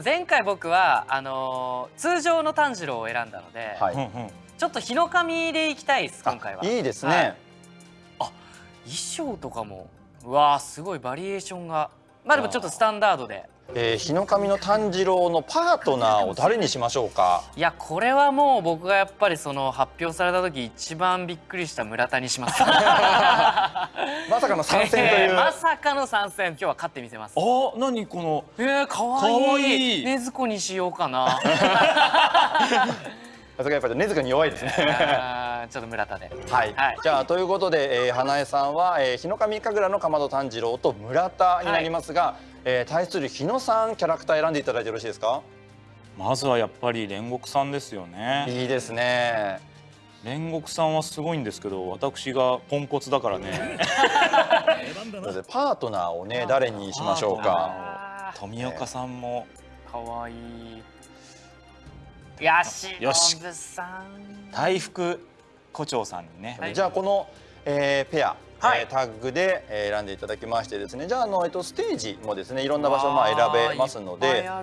前回僕はあのー、通常の炭治郎を選んだので、はい、ちょっと日の神でいきたいです今回は。いいですね。はい、あ衣装とかもうわすごいバリエーションがまあでもちょっとスタンダードで。えー、日の神の炭治郎のパートナーを誰にしましょうか？いやこれはもう僕がやっぱりその発表された時一番びっくりした村田にします。まさかの参戦という、えー、まさかの参戦。今日は勝ってみせます。あ何この？えー、かわい。い。ねずこにしようかな。さすがやっぱり根塚に弱いですねちょっと村田で。はい、はい、じゃあということで、えー、花江さんは、えー、日の神神楽のかまど炭治郎と村田になりますが、はい、えー、対する日野さんキャラクター選んでいただいてよろしいですか？まずはやっぱり煉獄さんですよね。いいですね。煉獄さんはすごいんですけど私がポンコツだからね。パートナーをね誰にしましょうか？富岡さんも。可愛い。よし。よし大福胡蝶さんにね、はい、じゃあこの、えー、ペアはい、えー、タッグで選んでいただきましてですね。じゃああの、えっと、ステージもですねいろんな場所まあ選べますので今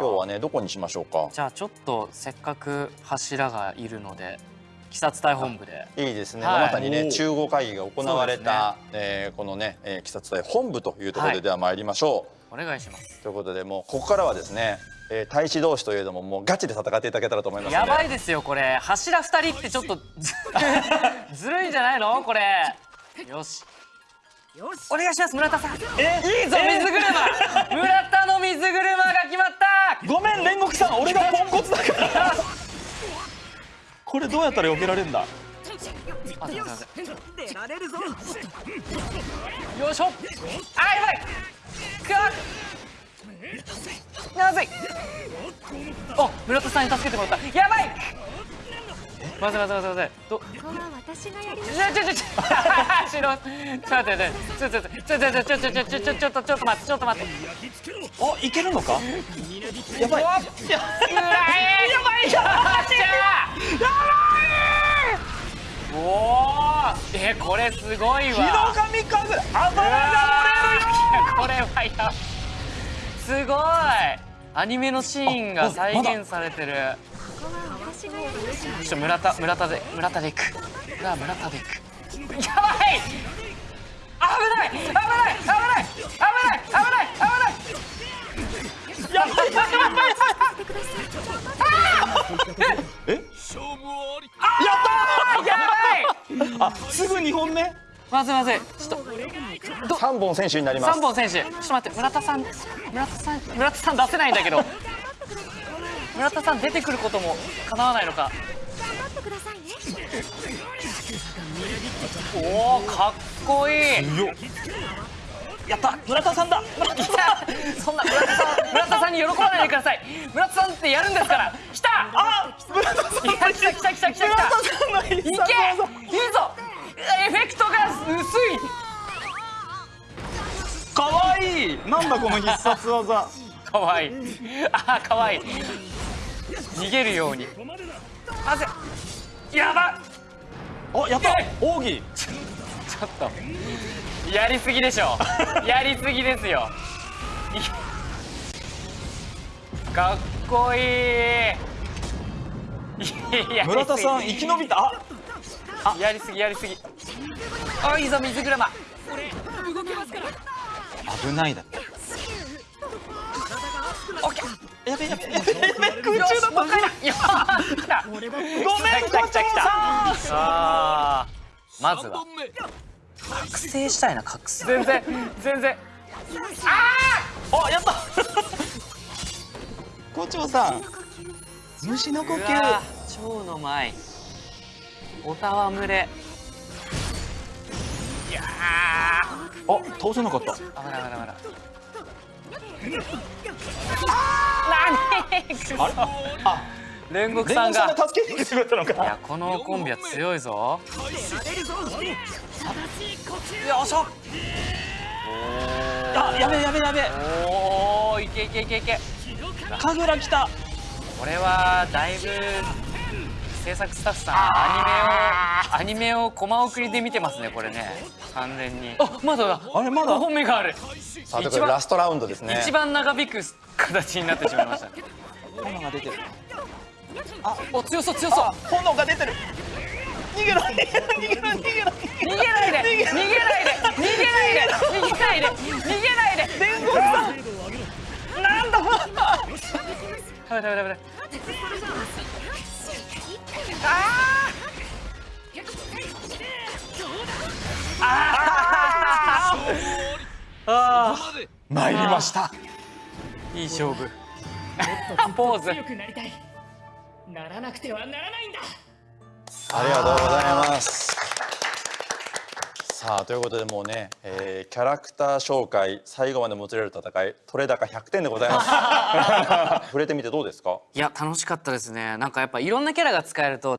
日はねどこにしましょうか？じゃあちょっとせっかく柱がいるので鬼殺隊本部で。いいですね、はい、まさにね中合会議が行われた、ね。えー、このね、えー、鬼殺隊本部というところででは参りましょう、はい、お願いします。ということでもうここからはですねえー、大使同士といえどももうガチで戦っていただけたらと思いますやばいですよこれ。柱二人ってちょっと ずるいんじゃないの？これ。よし。よしお願いします村田さん。えいいぞ水車。村田の水車が決まった。ごめん煉獄さん俺がポンコツだから。これどうやったら避けられるん。だよいしょ。あやばい。くわ。なぜ？お村田さんに助けてもらった。やばい。まずまずまずまずどここは私がやりますちょちょちょちょ。ちょ待ってちょちょちょちょちょちょちょちょちょちょちょっとちょっと待ってちょっと待っておいけるのかやばいやばいやばいやばいおおえこれすごいわ日の神風油が漏れるよこれはやすごいアニメのシーンが再現されてる。ちょっと村田村田で村田で行く村田で行くやばい！危ない！危ない！危ない！危ない！危ない！危ない！やばい！やばい！え勝負ありやった！やばい！あすぐ2本目？まずまず。い三本選手になります。三本選手。ちょっと待って村田さん村田さん村田さん出せないんだけど。村田さん出てくることも叶わないのか。おおかっこいい。やった。村田さんだ。村田さんそんな村田さん村田さんに喜ばないでください。村田さんってやるんですから。来た。あ村田さん。来た来た来た来た来た。いけ。いいぞ。エフェクトが薄い。かわいい。なんだこの必殺技。かわい。いあかわい。い逃げるように。やば。おやった。奥義。ちょっと。やりすぎでしょ。やりすぎですよ。かっこいい。村田さん生き延びた。あ。あやりすぎやりすぎ。あいいぞ水車危ないだってオッケー。やべやべやべ空中だったごめん来た来た来た。あまずは。覚醒したいな覚醒。全然全然。ああやった。校長さん。虫の呼吸。蝶の舞。おたわむれいやあ倒せなかった。危ない危ない危ない。あ煉獄さんが。助けに来てくれたのか。いやこのコンビは強いぞ。よいしょ。あやべやべやべおおいけいけいけいけ。神楽来た。これはだいぶ制作スタッフさんアニメをアニメをコマ送りで見てますねこれね。完全に。あまだだ。あれまだ？5本目がある。さあラストラウンドですね。一番長引く形になってしまいました。炎が出てる。お強そう強そう。あ炎が出てる。逃げろ逃げろ逃げろ逃げろ。逃げなダメダメダメダメああ参りました。いい勝負。ポーズ強くなりたい。ならなくてはならないんだ。ありがとうございますさあということでもうね、えーキャラクター紹介最後までもつれる戦い取れ高100点でございます。触れてみてどうですか？いや楽しかったですね。なんかやっぱいろんなキャラが使えると